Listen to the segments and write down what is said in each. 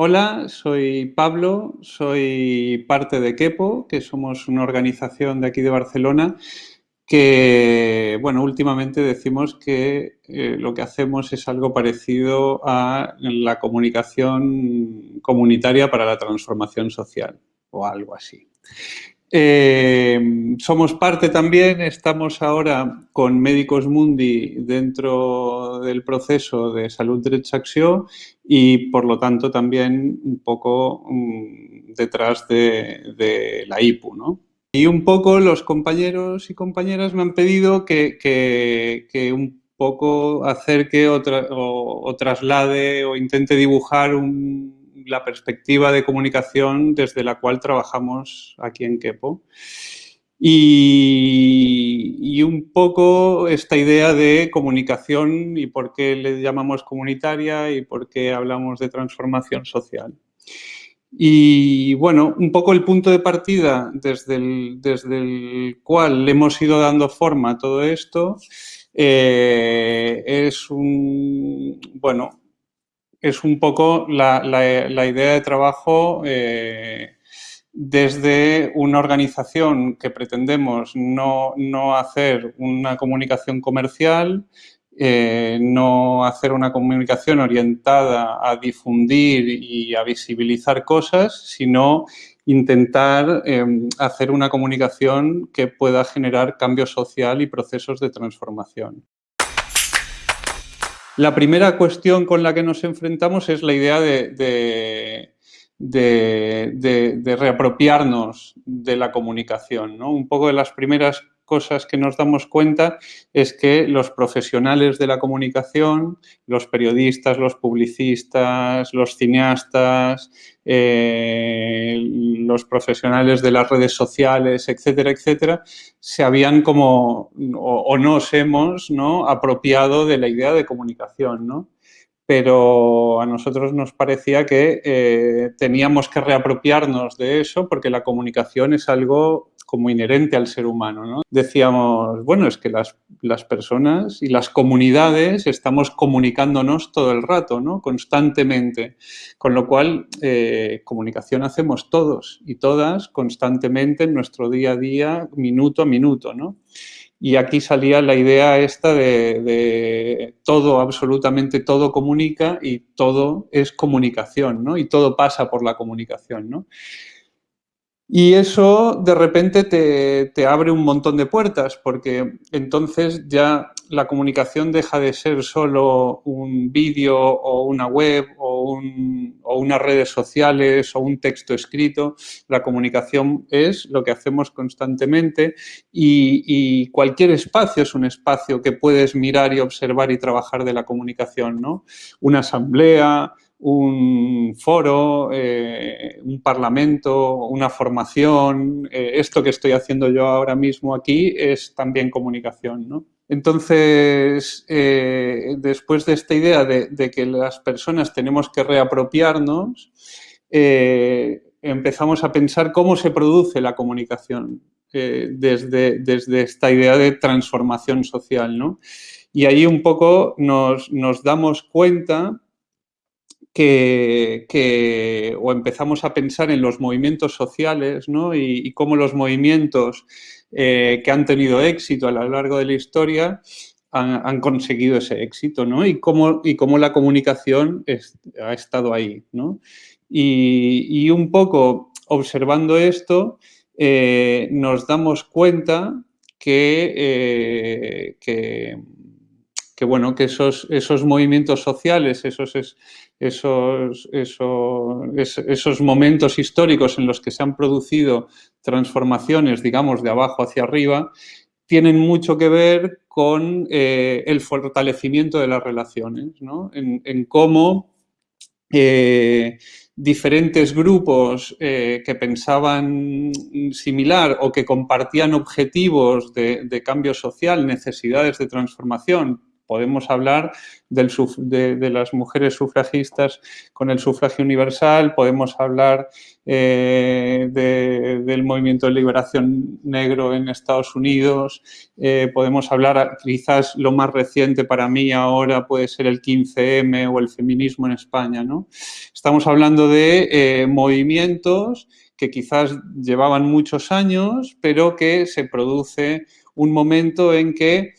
Hola, soy Pablo, soy parte de Kepo, que somos una organización de aquí de Barcelona que, bueno, últimamente decimos que eh, lo que hacemos es algo parecido a la comunicación comunitaria para la transformación social o algo así. Eh, somos parte también, estamos ahora con Médicos Mundi dentro del proceso de Salud Derecha Acción y por lo tanto también un poco um, detrás de, de, la IPU. ¿no? Y un poco los compañeros y compañeras me han pedido que, que, que un poco acerque o, tra o, o traslade o intente dibujar un, la perspectiva de comunicación desde la cual trabajamos aquí en Kepo. Y, un poco esta idea de comunicación y por qué le llamamos comunitaria y por qué hablamos de transformación social. Y bueno, un poco el punto de partida desde el, desde el cual hemos ido dando forma a todo esto eh, es un, bueno, es un poco la, la, la idea de trabajo eh, desde una organización que pretendemos no, no hacer una comunicación comercial, eh, no hacer una comunicación orientada a difundir y a visibilizar cosas, sino intentar eh, hacer una comunicación que pueda generar cambio social y procesos de transformación. La primera cuestión con la que nos enfrentamos es la idea de, de, de, de reapropiarnos de la comunicación. ¿no? Un poco de las primeras cosas que nos damos cuenta es que los profesionales de la comunicación, los periodistas, los publicistas, los cineastas, eh, los profesionales de las redes sociales, etcétera, etcétera, se habían como, o, o nos hemos ¿no? apropiado de la idea de comunicación, ¿no? Pero a nosotros nos parecía que eh, teníamos que reapropiarnos de eso porque la comunicación es algo como inherente al ser humano. ¿no? Decíamos, bueno, es que las, las, personas y las comunidades estamos comunicándonos todo el rato, ¿no? constantemente, con lo cual eh, comunicación hacemos todos y todas constantemente en nuestro día a día, minuto a minuto. ¿no? Y aquí salía la idea esta de, de, todo, absolutamente todo comunica y todo es comunicación, ¿no? Y todo pasa por la comunicación, ¿no? Y eso de repente te, te, abre un montón de puertas porque entonces ya la comunicación deja de ser solo un vídeo o una web o, un, o, unas redes sociales o un texto escrito. La comunicación es lo que hacemos constantemente y, y cualquier espacio es un espacio que puedes mirar y observar y trabajar de la comunicación, ¿no? Una asamblea, un foro, eh, un parlamento, una formación, eh, esto que estoy haciendo yo ahora mismo aquí es también comunicación, ¿no? Entonces, eh, después de esta idea de, que las personas tenemos que reapropiarnos, eh, empezamos a pensar cómo se produce la comunicación eh, desde, desde esta idea de transformación social, ¿no? Y ahí un poco nos, nos damos cuenta que, que, o empezamos a pensar en los movimientos sociales ¿no? y cómo los movimientos eh, que han tenido éxito a lo largo de la historia han, conseguido ese éxito ¿no? y, cómo, y cómo la comunicación ha estado ahí. ¿no? Y, y, un poco observando esto, eh, nos damos cuenta que, eh, que que bueno, que esos, esos movimientos sociales, esos, esos, esos, esos momentos históricos en los que se han producido transformaciones, digamos, de abajo hacia arriba, tienen mucho que ver con eh, el fortalecimiento de las relaciones, ¿no? en, cómo eh, diferentes grupos eh, que pensaban similar o que compartían objetivos de, cambio social, necesidades de transformación, podemos hablar de, las mujeres sufragistas con el sufragio universal, podemos hablar eh, del movimiento de liberación negro en Estados Unidos, eh, podemos hablar, quizás lo más reciente para mí ahora puede ser el 15M o el feminismo en España. ¿no? Estamos hablando de eh, movimientos que quizás llevaban muchos años, pero que se produce un momento en que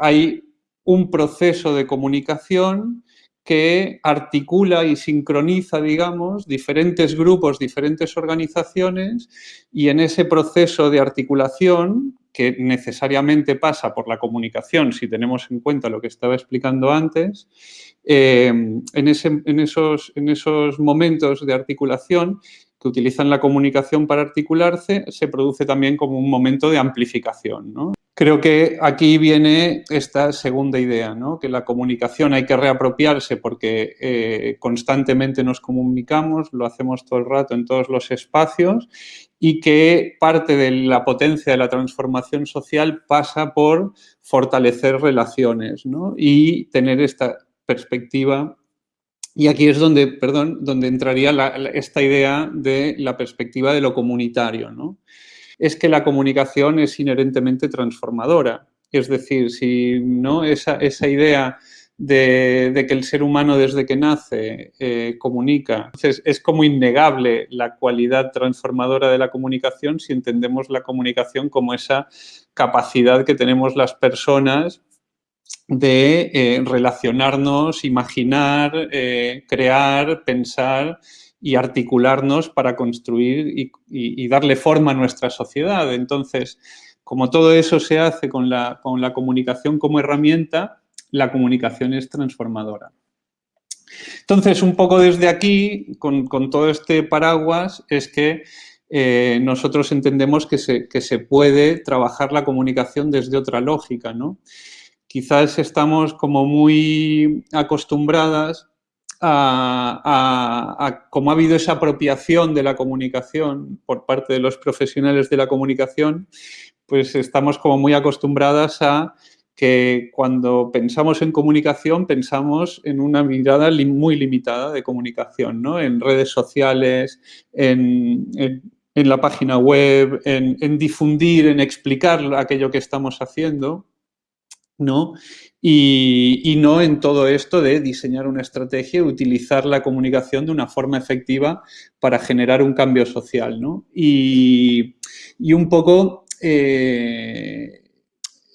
hay un proceso de comunicación que articula y sincroniza, digamos, diferentes grupos, diferentes organizaciones y en ese proceso de articulación, que necesariamente pasa por la comunicación, si tenemos en cuenta lo que estaba explicando antes, eh, en, esos, en esos momentos de articulación que utilizan la comunicación para articularse, se produce también como un momento de amplificación. Creo que aquí viene esta segunda idea, ¿no? que la comunicación hay que reapropiarse porque eh, constantemente nos comunicamos, lo hacemos todo el rato en todos los espacios y que parte de la potencia de la transformación social pasa por fortalecer relaciones y tener esta perspectiva y aquí es donde, perdón, donde entraría esta idea de la perspectiva de lo comunitario. ¿no? Es que la comunicación es inherentemente transformadora. Es decir, si no esa, esa idea de, que el ser humano desde que nace eh, comunica. Entonces, es como innegable la cualidad transformadora de la comunicación si entendemos la comunicación como esa capacidad que tenemos las personas de eh, relacionarnos, imaginar, eh, crear, pensar y articularnos para construir y, darle forma a nuestra sociedad. Entonces, como todo eso se hace con la, con la comunicación como herramienta, la comunicación es transformadora. Entonces, un poco desde aquí, con, todo este paraguas, es que eh, nosotros entendemos que se, que se, puede trabajar la comunicación desde otra lógica, ¿no? quizás estamos como muy acostumbradas a, cómo ha habido esa apropiación de la comunicación por parte de los profesionales de la comunicación, pues estamos como muy acostumbradas a que cuando pensamos en comunicación pensamos en una mirada muy limitada de comunicación, ¿no? En redes sociales, en, la página web, en difundir, en explicar aquello que estamos haciendo. ¿No? Y, no en todo esto de diseñar una estrategia y utilizar la comunicación de una forma efectiva para generar un cambio social, ¿no? Y, un poco... Eh,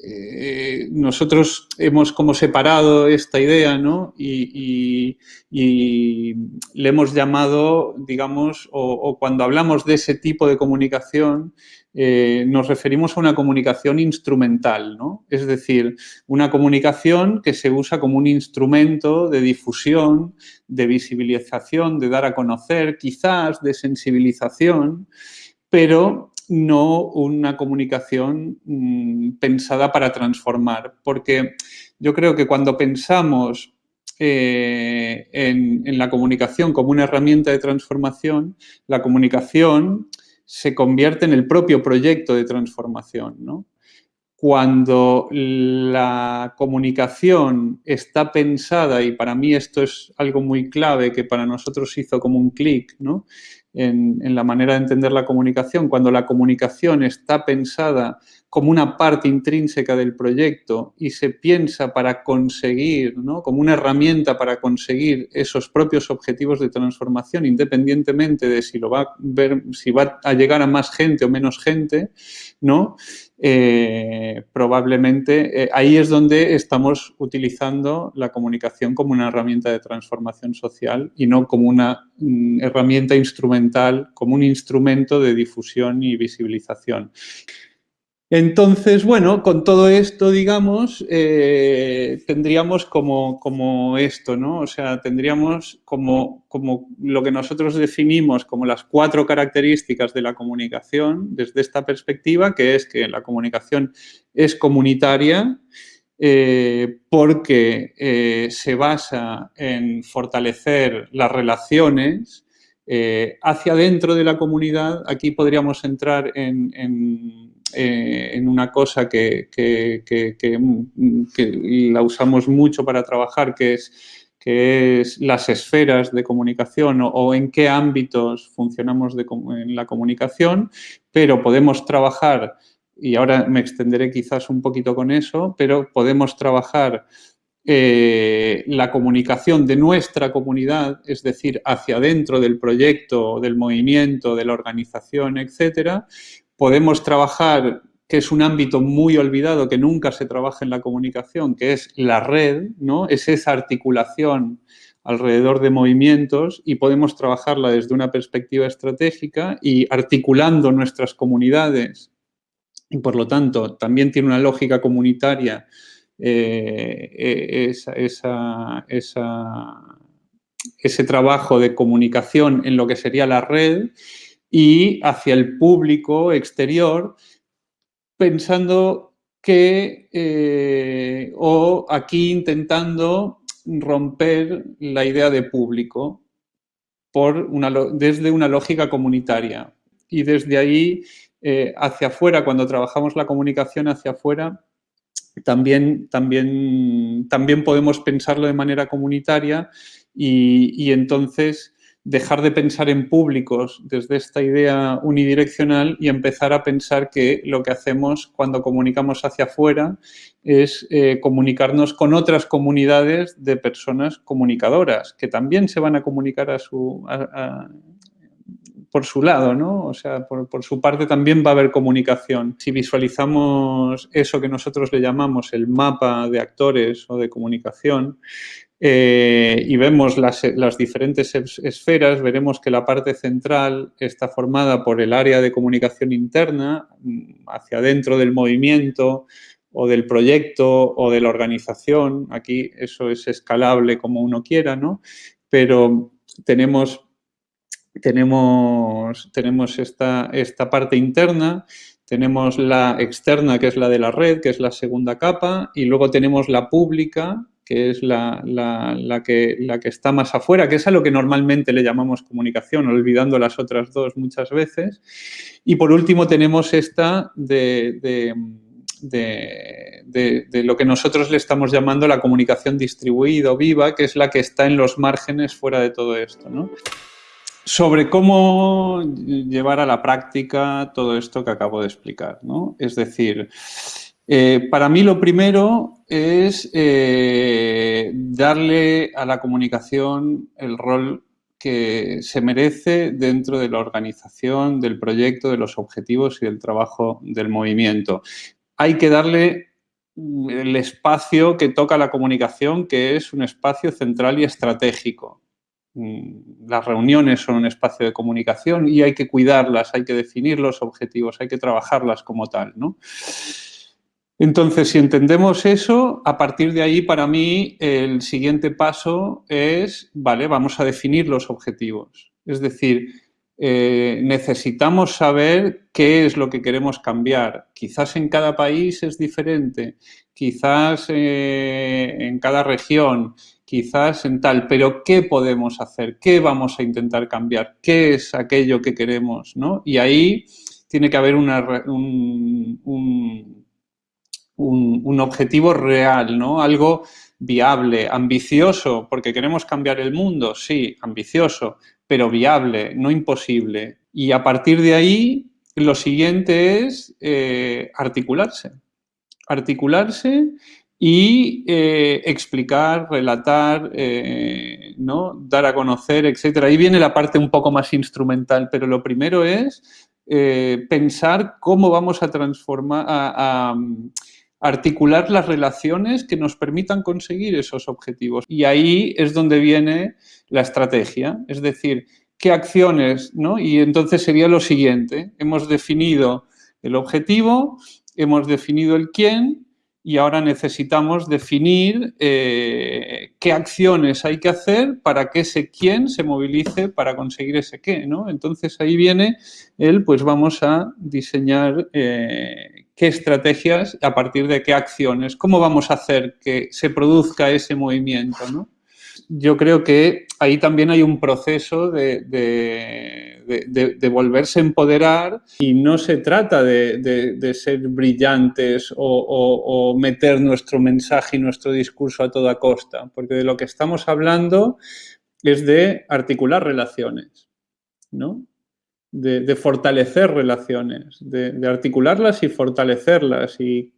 eh, nosotros hemos como separado esta idea ¿no? y, le hemos llamado, digamos, o, cuando hablamos de ese tipo de comunicación, eh, nos referimos a una comunicación instrumental, ¿no? Es decir, una comunicación que se usa como un instrumento de difusión, de visibilización, de dar a conocer, quizás de sensibilización, pero no una comunicación mm, pensada para transformar. Porque yo creo que cuando pensamos eh, en, en, la comunicación como una herramienta de transformación, la comunicación se convierte en el propio proyecto de transformación. ¿no? Cuando la comunicación está pensada, y para mí esto es algo muy clave que para nosotros hizo como un clic, ¿no? en, la manera de entender la comunicación, cuando la comunicación está pensada como una parte intrínseca del proyecto y se piensa para conseguir, como una herramienta para conseguir esos propios objetivos de transformación, independientemente de si, lo si va a llegar a más gente o menos gente, ¿no? Eh, probablemente eh, ahí es donde estamos utilizando la comunicación como una herramienta de transformación social y no como una mm, herramienta instrumental, como un instrumento de difusión y visibilización. Entonces, bueno, con todo esto, digamos, eh, tendríamos como, como, esto, ¿no? O sea, tendríamos como, como lo que nosotros definimos como las cuatro características de la comunicación desde esta perspectiva, que es que la comunicación es comunitaria, eh, porque eh, se basa en fortalecer las relaciones hacia dentro de la comunidad. Aquí podríamos entrar en eh, en una cosa que, la usamos mucho para trabajar, que es, que es las esferas de comunicación o, en qué ámbitos funcionamos en la comunicación, pero podemos trabajar, y ahora me extenderé quizás un poquito con eso, pero podemos trabajar eh, la comunicación de nuestra comunidad, es decir, hacia adentro del proyecto, del movimiento, de la organización, etcétera, podemos trabajar, que es un ámbito muy olvidado, que nunca se trabaja en la comunicación, que es la red, ¿no? Es esa articulación alrededor de movimientos y podemos trabajarla desde una perspectiva estratégica y articulando nuestras comunidades y por lo tanto también tiene una lógica comunitaria eh, eh, ese trabajo de comunicación en lo que sería la red y hacia el público exterior, pensando que, eh, o aquí intentando romper la idea de público por desde una lógica comunitaria. Y desde ahí hacia afuera, cuando trabajamos la comunicación hacia afuera, también, también, también podemos pensarlo de manera comunitaria y, entonces dejar de pensar en públicos desde esta idea unidireccional y empezar a pensar que lo que hacemos cuando comunicamos hacia afuera es eh, comunicarnos con otras comunidades de personas comunicadoras que también se van a comunicar a su, por su lado, ¿no? O sea, por, su parte también va a haber comunicación. Si visualizamos eso que nosotros le llamamos el mapa de actores o de comunicación eh, y vemos las, diferentes esferas, veremos que la parte central está formada por el área de comunicación interna, mm, hacia adentro del movimiento o del proyecto o de la organización. Aquí eso es escalable como uno quiera, ¿no? Pero tenemos tenemos, tenemos esta, esta parte interna, tenemos la externa, que es la de la red, que es la segunda capa, y luego tenemos la pública, que es la, que, la que está más afuera, que es a lo que normalmente le llamamos comunicación, olvidando las otras dos muchas veces. Y por último tenemos esta de, de, lo que nosotros le estamos llamando la comunicación distribuida o viva, que es la que está en los márgenes fuera de todo esto. ¿no? sobre cómo llevar a la práctica todo esto que acabo de explicar. ¿no? Es decir, eh, para mí lo primero es eh, darle a la comunicación el rol que se merece dentro de la organización, del proyecto, de los objetivos y del trabajo del movimiento. Hay que darle el espacio que toca la comunicación, que es un espacio central y estratégico. Mm, las reuniones son un espacio de comunicación y hay que cuidarlas, hay que definir los objetivos, hay que trabajarlas como tal, ¿no? Entonces, si entendemos eso, a partir de ahí, para mí, el siguiente paso es, vale, vamos a definir los objetivos. Es decir, eh, necesitamos saber qué es lo que queremos cambiar. Quizás en cada país es diferente, quizás eh, en cada región, quizás en tal, pero ¿qué podemos hacer? ¿Qué vamos a intentar cambiar? ¿Qué es aquello que queremos? ¿no? Y ahí tiene que haber una, un, objetivo real, ¿no? Algo viable, ambicioso, porque queremos cambiar el mundo, sí, ambicioso, pero viable, no imposible. Y a partir de ahí, lo siguiente es eh, articularse. Articularse y eh, explicar, relatar, eh, ¿no? dar a conocer, etc. Ahí viene la parte un poco más instrumental, pero lo primero es pensar cómo vamos a transformar, a, articular las relaciones que nos permitan conseguir esos objetivos. Y ahí es donde viene la estrategia, es decir, qué acciones, ¿no? Y entonces sería lo siguiente, hemos definido el objetivo, hemos definido el quién, y ahora necesitamos definir eh, qué acciones hay que hacer para que ese quién se movilice para conseguir ese qué, ¿no? Entonces ahí viene el, pues vamos a diseñar eh, qué estrategias, a partir de qué acciones, cómo vamos a hacer que se produzca ese movimiento, ¿no? Yo creo que ahí también hay un proceso de de, volverse a empoderar y no se trata de, ser brillantes o, meter nuestro mensaje y nuestro discurso a toda costa, porque de lo que estamos hablando es de articular relaciones, ¿no? De, fortalecer relaciones, de, articularlas y fortalecerlas y,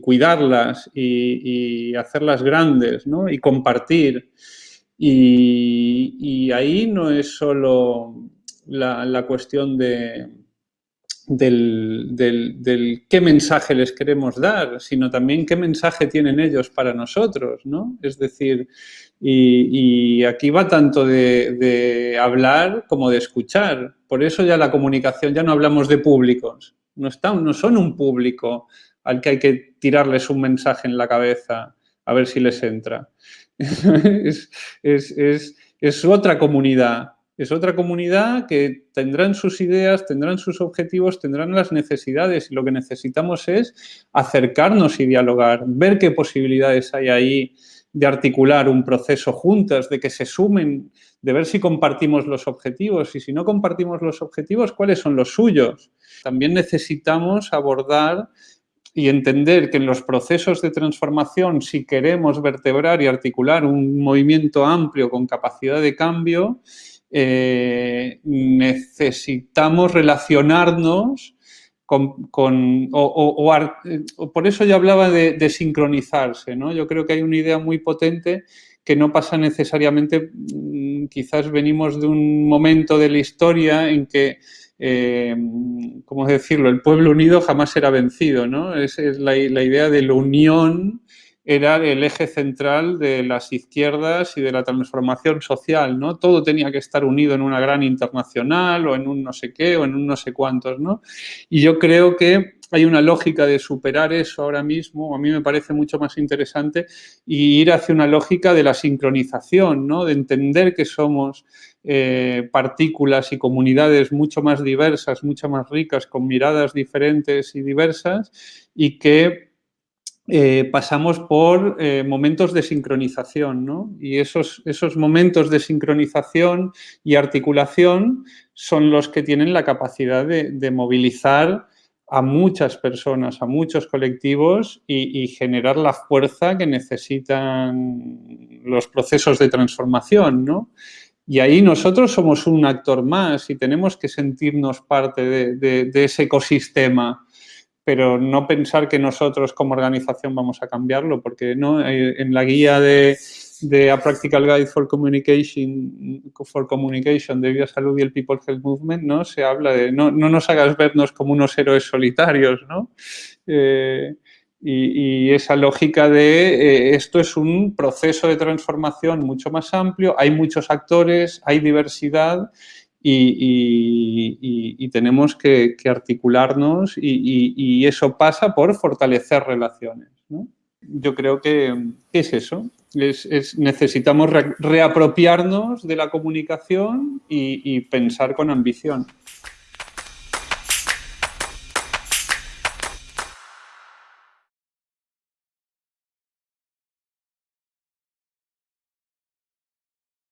cuidarlas y, hacerlas grandes, ¿no? Y compartir. Y, ahí no es solo la, cuestión de, del, qué mensaje les queremos dar, sino también qué mensaje tienen ellos para nosotros, ¿no? Es decir, y, aquí va tanto de, hablar como de escuchar. Por eso ya la comunicación, ya no hablamos de públicos, no, están, no son un público al que hay que tirarles un mensaje en la cabeza a ver si les entra. es, otra comunidad. Es otra comunidad que tendrán sus ideas, tendrán sus objetivos, tendrán las necesidades y lo que necesitamos es acercarnos y dialogar, ver qué posibilidades hay ahí de articular un proceso juntas, de que se sumen, de ver si compartimos los objetivos y si no compartimos los objetivos, cuáles son los suyos. También necesitamos abordar y entender que en los procesos de transformación, si queremos vertebrar y articular un movimiento amplio con capacidad de cambio, eh, necesitamos relacionarnos con, o, por eso yo hablaba de, sincronizarse, ¿no? Yo creo que hay una idea muy potente que no pasa necesariamente, mm, quizás venimos de un momento de la historia en que eh, ¿cómo decirlo? El pueblo unido jamás será vencido, ¿no? Es, es la, la, idea de la unión era el eje central de las izquierdas y de la transformación social, ¿no? Todo tenía que estar unido en una gran internacional o en un no sé qué o en un no sé cuántos, ¿no? Y yo creo que hay una lógica de superar eso ahora mismo, a mí me parece mucho más interesante, y ir hacia una lógica de la sincronización, ¿no? de entender que somos eh, partículas y comunidades mucho más diversas, mucho más ricas, con miradas diferentes y diversas, y que eh, pasamos por eh, momentos de sincronización, ¿no? Y esos, esos momentos de sincronización y articulación son los que tienen la capacidad de movilizar a muchas personas, a muchos colectivos y, generar la fuerza que necesitan los procesos de transformación, ¿no? Y ahí nosotros somos un actor más y tenemos que sentirnos parte de ese ecosistema, pero no pensar que nosotros como organización vamos a cambiarlo, porque ¿no? Eh, en la guía de, de A Practical Guide for Communication, for Communication de Vida Salud y el People Health Movement, ¿no? Se habla de no, no nos hagas vernos como unos héroes solitarios, ¿no? Eh, y, esa lógica de eh, esto es un proceso de transformación mucho más amplio, hay muchos actores, hay diversidad y, tenemos que, articularnos y, eso pasa por fortalecer relaciones. ¿no? Yo creo que, es eso, es, necesitamos reapropiarnos de la comunicación y, pensar con ambición.